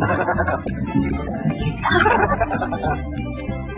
ハハハハ